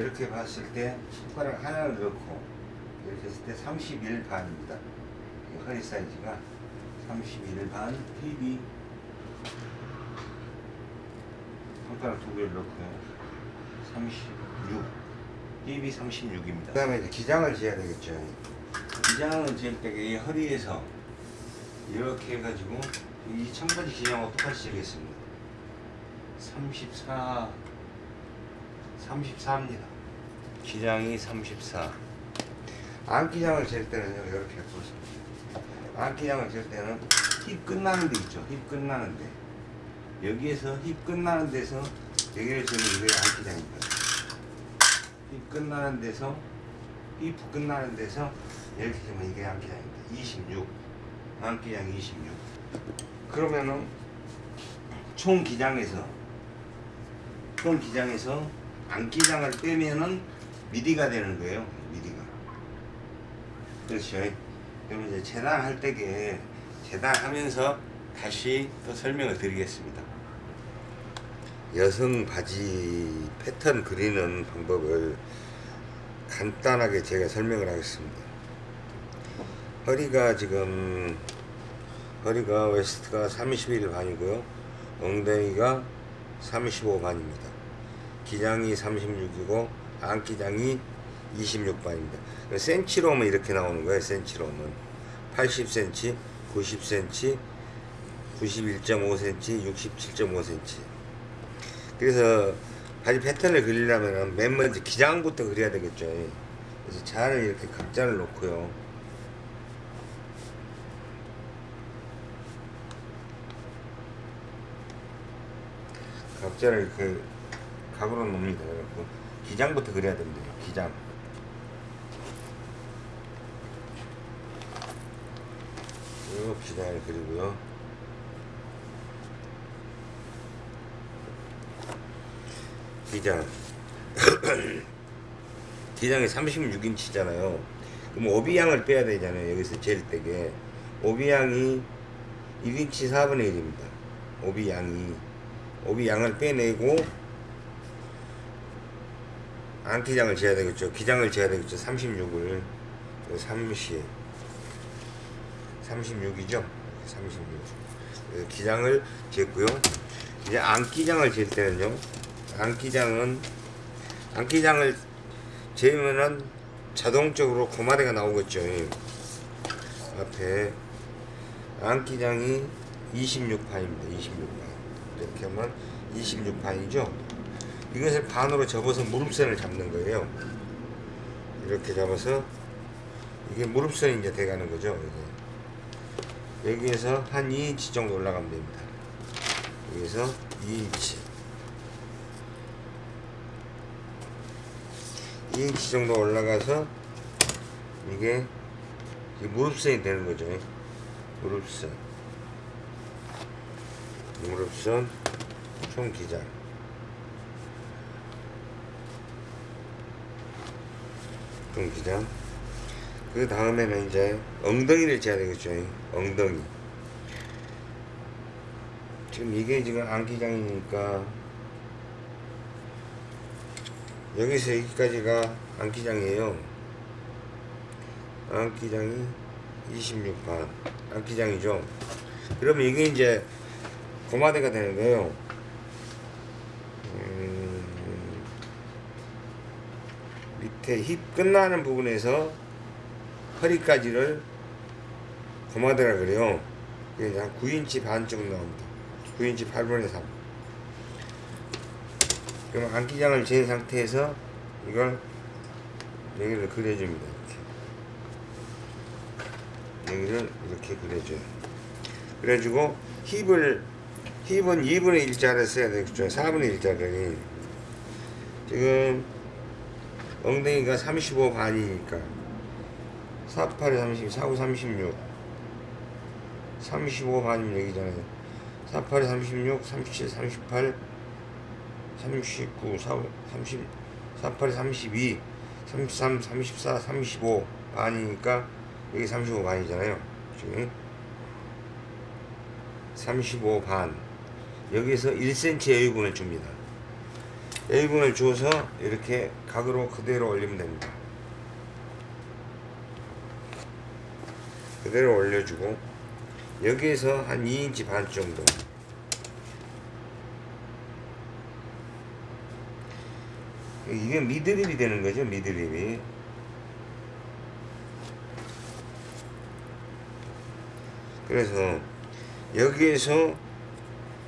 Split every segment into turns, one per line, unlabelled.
이렇게 봤을 때 손가락 하나를 넣고 이렇게 했을 때 31 반입니다. 허리 사이즈가 31 반 TV 손가락 두 개를 넣고요. 36 TV 36입니다. 그 다음에 이제 기장을 재야 되겠죠. 기장을 잴때이 허리에서 이렇게 해가지고 이 청바지 기장하고 똑같이 재겠습니다. 34 34입니다. 기장이 34. 안기장을 잴 때는요, 이렇게 보세요. 안기장을 잴 때는 힙 끝나는 데 있죠. 힙 끝나는 데. 여기에서 힙 끝나는 데서 여기를 재면 이게 안기장입니다. 힙 끝나는 데서 힙 끝나는 데서 이렇게 재면 이게 안기장입니다. 26. 안기장 26. 그러면은 총 기장에서 총 기장에서 안기장을 빼면은 미디가 되는 거예요. 미디가. 그렇죠. 그럼 이제 재단할 때게 재단하면서 다시 또 설명을 드리겠습니다. 여성 바지 패턴 그리는 방법을 간단하게 제가 설명을 하겠습니다. 허리가 지금 허리가 waist가 31 반이고요. 엉덩이가 35 반입니다. 기장이 36이고 안기장이 26반입니다. 센치로 하면 이렇게 나오는 거예요. 센치로 하면 80cm, 90cm, 91.5cm, 67.5cm. 그래서 바지 패턴을 그리려면 맨 먼저 기장부터 그려야 되겠죠. 그래서 잘 이렇게 각자를 놓고요. 각자를 이렇게 각으로 놓습니다. 그래갖고 기장부터 그려야 됩니다. 기장. 그리고 기장을 그리고요. 기장. 기장이 36인치잖아요. 그럼 오비양을 빼야 되잖아요. 여기서 잴 때게. 오비양이 1인치 4분의 1입니다. 오비양이. 오비양을 빼내고 안기장을 재야 되겠죠. 기장을 재야 되겠죠. 36을 30 36이죠. 36 기장을 쟀고요. 이제 안기장을 잴 때는요. 안기장은 안기장을 재면은 자동적으로 고마대가 나오겠죠. 앞에 안기장이 26판입니다. 26판. 이렇게 하면 26판이죠. 이것을 반으로 접어서 무릎선을 잡는 거예요. 이렇게 잡아서 이게 무릎선이 이제 돼가는 거죠. 이게. 여기에서 한 2인치 정도 올라가면 됩니다. 여기서 2인치. 2인치 정도 올라가서 이게 무릎선이 되는 거죠. 무릎선. 무릎선 총기장. 총기장. 그 다음에는 이제 엉덩이를 재야 되겠죠. 엉덩이. 지금 이게 지금 안기장이니까 여기서 여기까지가 안기장이에요. 안기장이 26반. 안기장이죠. 그러면 이게 이제 고마대가 되는 거예요. 음, 밑에 힙 끝나는 부분에서 허리까지를 고마대라 그래요. 한 9인치 반 정도 나옵니다. 9인치 8분의 3. 그럼 안기장을 잰 상태에서 이걸 여기를 그려줍니다. 이렇게. 여기를 이렇게 그려줘요. 그래가지고 힙을 힙은 2분의 1자를 써야 되겠죠. 4분의 1자를. 지금 엉덩이가 35 반이니까. 48에 30, 49, 36 35 반이면 여기잖아요 48에 36, 37, 38 39, 4, 30 48에 32 33, 34, 35 반이니까 여기 35 반이잖아요. 지금. 35 반. 여기서 1cm 여유분을 줍니다 A분을 줘서 이렇게 각으로 그대로 올리면 됩니다. 그대로 올려주고 여기에서 한 2인치 반 정도 이게 미드립이 되는 거죠 미드립이 그래서 여기에서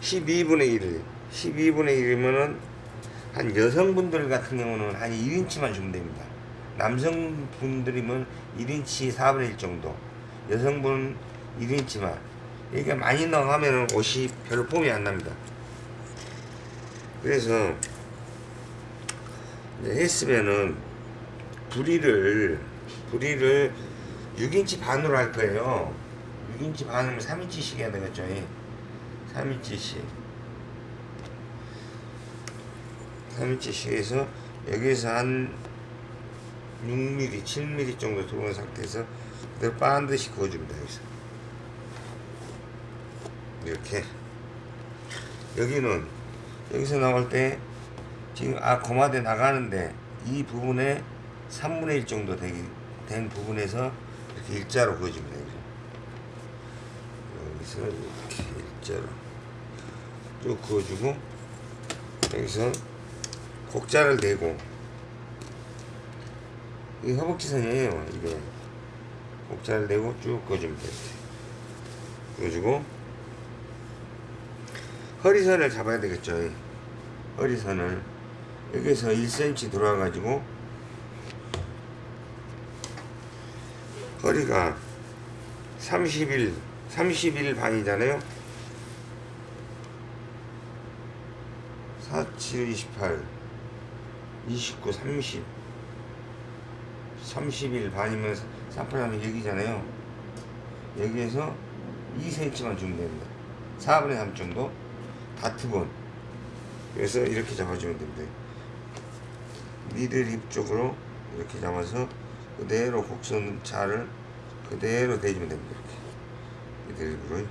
12분의 1 12분의 1이면은 한 여성분들 같은 경우는 한 1인치만 주면 됩니다. 남성분들이면 1인치 4분의 1 정도 여성분 1인치만. 이게 많이 나가면은 옷이 별로 폼이 안 납니다. 그래서 했으면은 부리를 부리를 6인치 반으로 할 거예요. 6인치 반이면 3인치씩 해야 되겠죠 3인치씩 3인치씩 해서 여기에서 한 6mm, 7mm 정도 들어온 상태에서 그대로 반드시 그어줍니다 여기서. 이렇게. 여기는 여기서 나올 때 지금 아 고마대 나가는데 이 부분에 3분의 1 정도 되기, 된 부분에서 이렇게 일자로 그어줍니다 여기서. 이렇게 일자로 쭉 그어주고 여기서 곡자를 대고. 이 허벅지선이에요 이게. 곡자를 대고 쭉 그어주면 돼요 그어주고 허리선을 잡아야 되겠죠 이 허리선을. 여기서 1cm 들어와 가지고 허리가 31 31 반이잖아요. 4, 7, 28 29, 30 31 반이면 3분하면 여기잖아요. 여기에서 2cm만 주면 됩니다. 4분의 3 정도? 다트본 그래서 이렇게 잡아주면 됩니다. 미들 힙 쪽으로 이렇게 잡아서 그대로 곡선 자를 그대로 대주면 됩니다 이렇게. 미들 힙으로.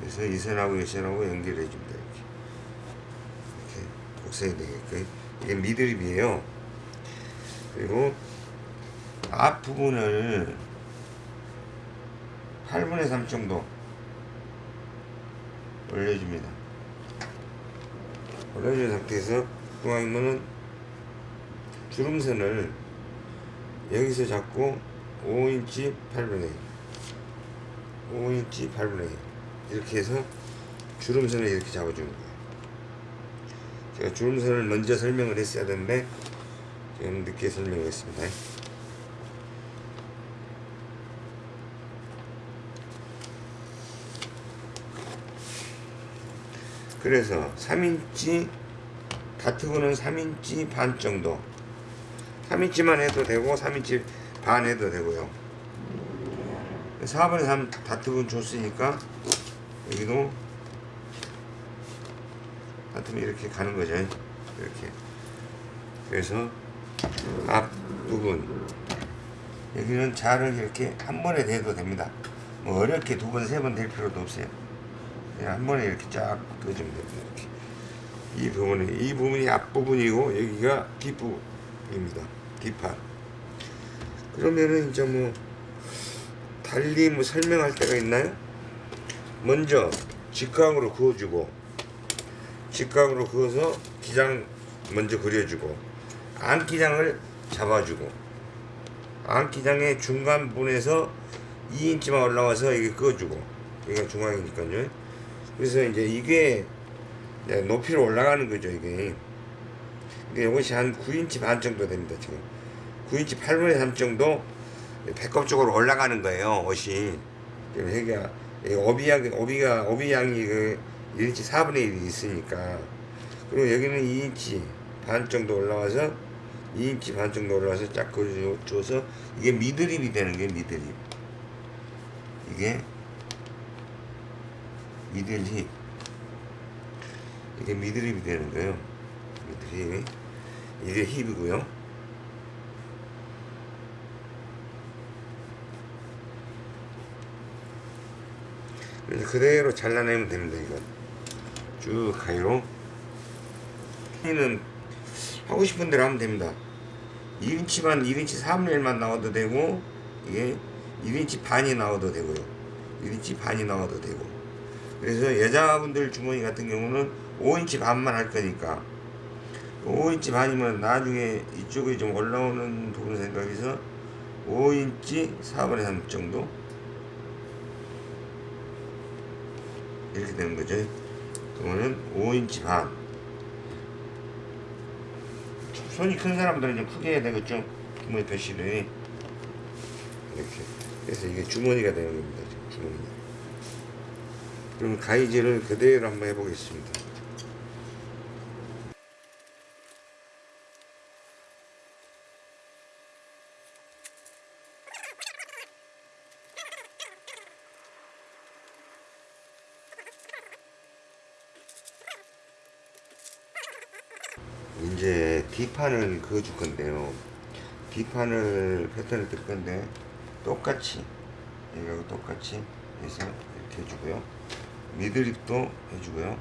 그래서 이 선하고 이 선하고 연결해 줍니다 이렇게 곡선이 되게끔 이게 미드립이에요. 그리고 앞부분을 8분의 3 정도 올려줍니다. 올려준 상태에서 중앙이면은 주름선을 여기서 잡고 5인치 8분의 1 5인치 8분의 1 이렇게 해서 주름선을 이렇게 잡아주는 거예요 제가 주름선을 먼저 설명을 했어야 되는데 지금 늦게 설명했습니다. 그래서 3인치 다트고는 3인치 반 정도. 3인치만 해도 되고 3인치 반 해도 되고요. 4분의 3 다트분 줬으니까 여기도 다트면 이렇게 가는 거죠 이렇게 그래서 앞부분 여기는 자를 이렇게 한 번에 대도 됩니다 뭐 어렵게 두 번 세 번 될 필요도 없어요 그냥 한 번에 이렇게 쫙 그어주면 됩니다. 이렇게. 이 부분이 이 부분이 앞부분이고 여기가 뒷부분입니다. 뒷판. 그러면은 이제 뭐 달리 뭐 설명할 때가 있나요? 먼저 직각으로 그어주고 직각으로 그어서 기장 먼저 그려주고 안기장을 잡아주고 안기장의 중간 부분에서 2인치만 올라와서 이게 그어주고 여기가 중앙이니까요. 그래서 이제 이게 높이로 올라가는 거죠 이게. 근데 이것이 한 9인치 반 정도 됩니다 지금. 9인치 8분의 3 정도 배꼽 쪽으로 올라가는 거예요 옷이. 여기가 오비양 오비가 오비양이 그 1인치 4분의 1이 있으니까. 그리고 여기는 2인치 반 정도 올라와서 2인치 반 정도 올라와서 쫙 그려줘서 이게 middle hip이 되는 게 middle hip. 이게 middle hip 이게 미드립이 되는 거예요 미드힙 이게 힙이고요. 그래서 그대로 잘라내면 됩니다 이건 쭉 가위로 얘는 하고 싶은 대로 하면 됩니다. 1인치만 1인치 3분의 1만 나와도 되고 이게 1인치 반이 나와도 되고요. 1인치 반이 나와도 되고. 그래서 여자분들 주머니 같은 경우는 5인치 반만 할 거니까. 5인치 반이면 나중에 이쪽에 좀 올라오는 부분 생각해서 5인치 4분의 3 정도? 이렇게 되는 거죠 그러면은 5인치 반 손이 큰 사람들은 좀 크게 해야 되겠죠? 주머니 표시를 이렇게. 그래서 이게 주머니가 되는 겁니다 주머니 그럼 가위질을 그대로 한번 해보겠습니다 이제 뒷판을 그어줄 건데요. 뒷판을 패턴을 뜰 건데 똑같이 여기하고 똑같이 해서 이렇게 해주고요. 미드립도 해주고요.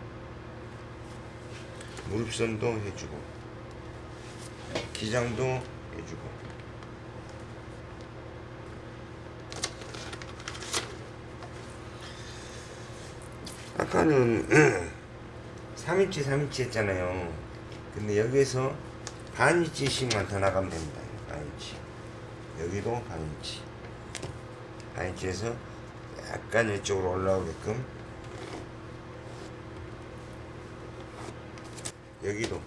무릎선도 해주고 기장도 해주고 아까는 3인치 3인치 했잖아요. 근데 여기에서 반인치씩만 더 나가면 됩니다. 반인치. 여기도 반인치. 반인치에서 약간 이쪽으로 올라오게끔 여기도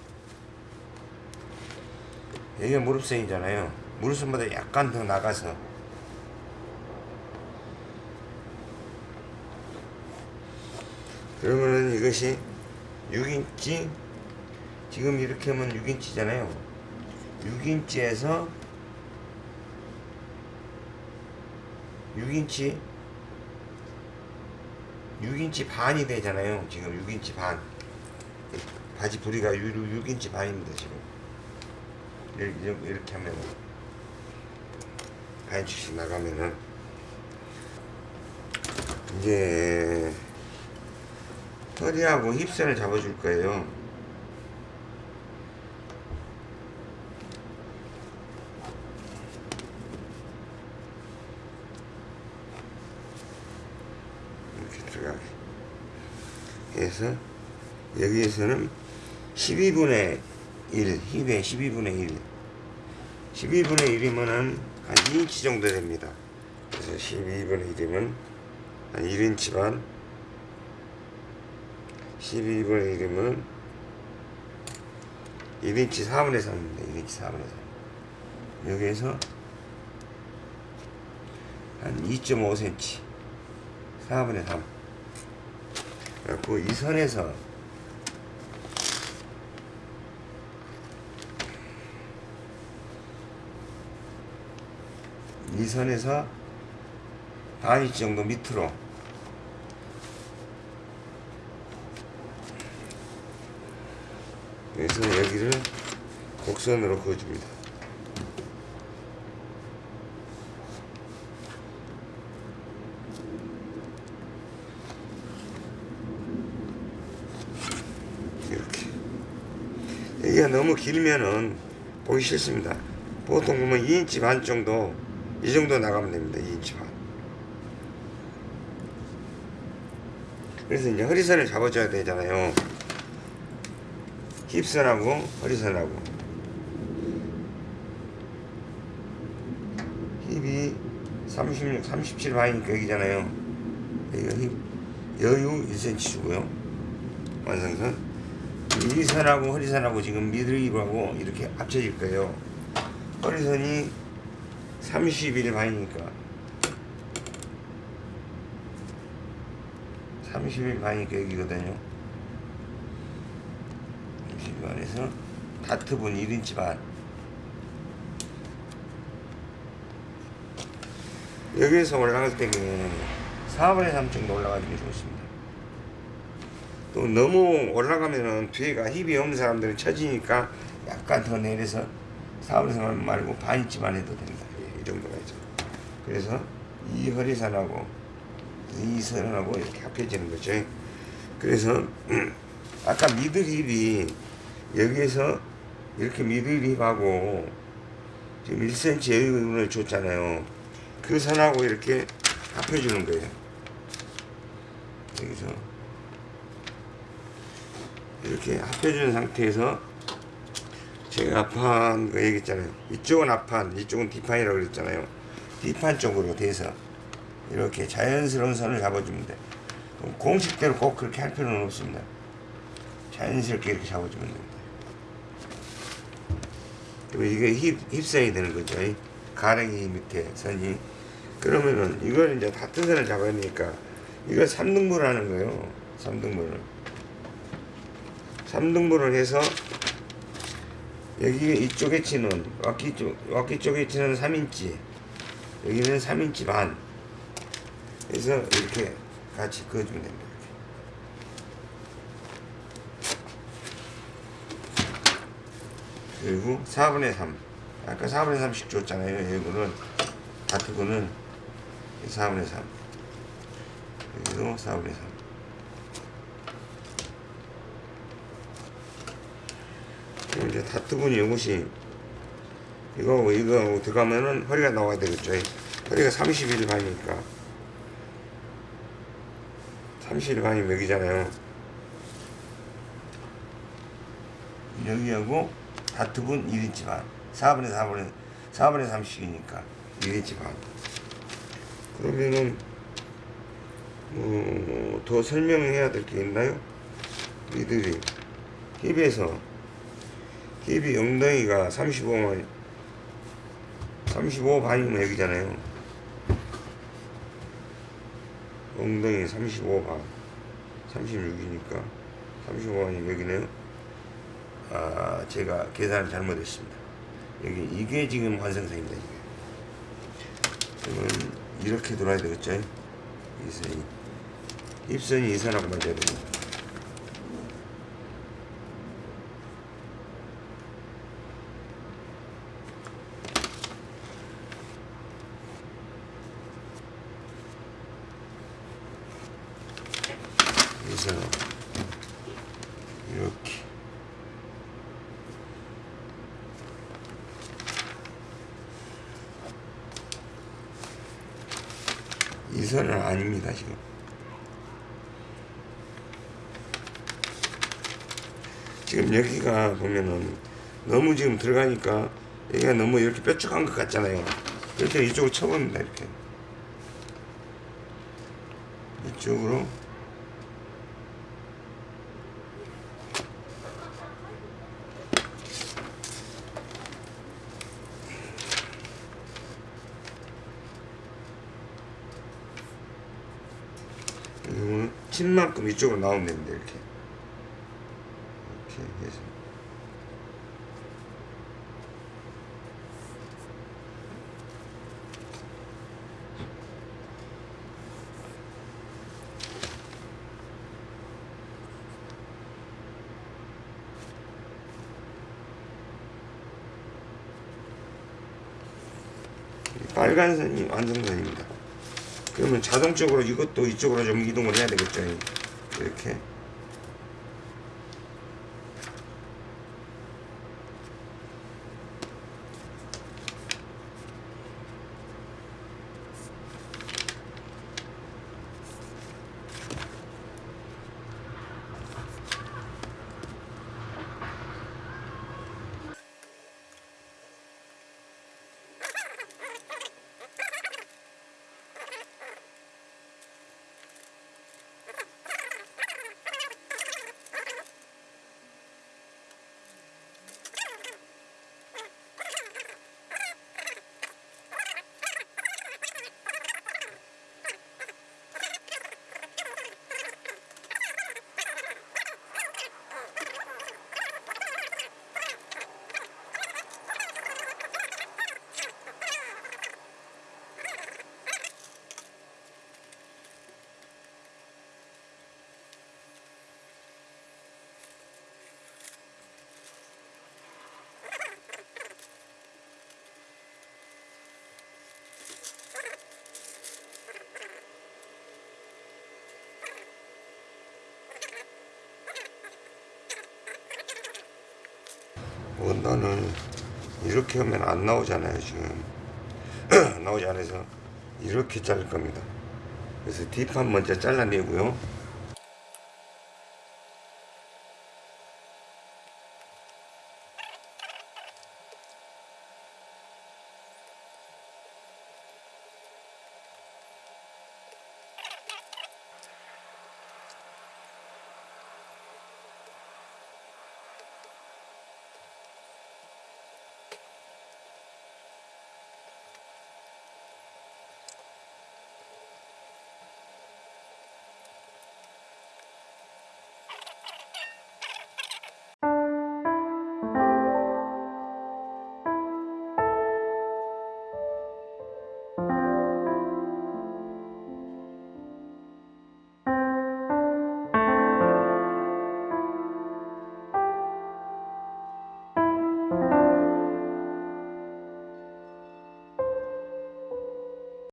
여기가 무릎선이잖아요. 무릎선보다 약간 더 나가서 그러면은 이것이 6인치 지금 이렇게 하면 6인치잖아요. 6인치에서 6인치 6인치 반이 되잖아요. 지금 6인치 반. 바지 부리가 6 인치 반입니다 지금. 이렇게, 이렇게 하면 반인치씩 나가면은. 이제 허리하고 힙선을 잡아줄 거예요 이렇게 들어가게 해서 여기에서는 12분의 1 힙의 12분의 1 12분의 1이면은 한 2인치 정도 됩니다. 그래서 12분의 1이면 한 1인치 반. 12분의 1이면 1인치 4분의 3입니다. 1인치 4분의 3 여기에서 한 2.5cm 4분의 3 그래갖고 이 선에서 이 선에서 반인치 정도 밑으로 그래서 여기를 곡선으로 그어줍니다 이렇게 여기가 너무 길면은 보기 싫습니다. 보통 보면 2인치 반 정도 이 정도 나가면 됩니다 2인치 반. 그래서 이제 허리선을 잡아줘야 되잖아요. 힙선하고 허리선하고. 힙이 36, 37 반이니까 여기잖아요. 여기가 힙 여유 1cm 주고요. 완성선 이 선하고 허리선하고 지금 미드립하고 이렇게 합쳐질 거예요. 허리선이 31 반이니까. 31 반이니까 여기거든요. 30 반에서 다트분 1인치 반. 여기에서 올라갈 때는 4분의 3 정도 올라가주면 좋습니다 또 너무 올라가면은 뒤에가 힙이 없는 사람들은 처지니까 약간 더 내려서 4분의 3 말고 반인치만 해도 됩니다 이 정도가 있죠 그래서 이 허리선하고 이 선하고 이렇게 합해지는 거죠 그래서 아까 미들 힙이 여기에서 이렇게 미들 힙하고 지금 1cm 여유를 줬잖아요. 그 선하고 이렇게 합해주는 거예요. 여기서 이렇게 합해주는 상태에서 제가 앞판 거 얘기했잖아요. 이쪽은 앞판, 이쪽은 뒷판이라고 그랬잖아요. 뒷판 쪽으로 돼서 이렇게 자연스러운 선을 잡아주면 돼. 공식대로 꼭 그렇게 할 필요는 없습니다. 자연스럽게 이렇게 잡아주면 됩니다. 그리고 이게 힙, 힙선이 되는 거죠. 이 가랭이 밑에 선이. 그러면은 이걸 이제 같은 선을 잡아야 되니까 이걸 3등분을 하는 거예요. 3등분을. 3등분을 해서 여기 이쪽에 치는 왁기 쪽 왁기 쪽에 치는 3인치. 여기는 3인치 반. 그래서 이렇게 같이 그어주면 됩니다. 그리고 4분의 3 아까 4분의 3씩 줬잖아요. 이거는. 다트고는 4분의 3 여기도 4분의 3 그럼 이제 다트분이 이것이 이거하고 이거하고 들어가면은 허리가 나와야 되겠죠. 허리가 31 반이니까 31 반이 여기잖아요. 여기하고 다트분 1인치 반 4분의 4분의 4분의 3씩이니까 1인치 반 그러면은 어, 더 설명해야 될 게 있나요? 이들이 힙에서 힙이 엉덩이가 35만 35 반이면 여기잖아요. 엉덩이 35 반 36이니까 35 반이 여기네요. 아 제가 계산을 잘못했습니다. 여기 이게 지금 완성선입니다 이게. 그러면 이렇게 돌아야 되겠죠? 이 선이. 입선이 이 선하고 맞아야 됩니다 그래서 이렇게 이 선은 아닙니다 지금. 지금 여기가 보면은 너무 지금 들어가니까 여기가 너무 이렇게 뾰족한 것 같잖아요. 이렇게 이쪽으로 쳐봅니다 이렇게. 이쪽으로 이거는 친 만큼 이쪽으로 나오면 됩니다 이렇게 이렇게 해서 이 빨간 선이 완성선입니다. 그러면 자동적으로 이것도 이쪽으로 좀 이동을 해야 되겠죠. 이렇게. 원단을 이렇게 하면 안 나오잖아요 지금. 나오지 않아서 이렇게 자를 겁니다. 그래서 뒷판 먼저 잘라내고요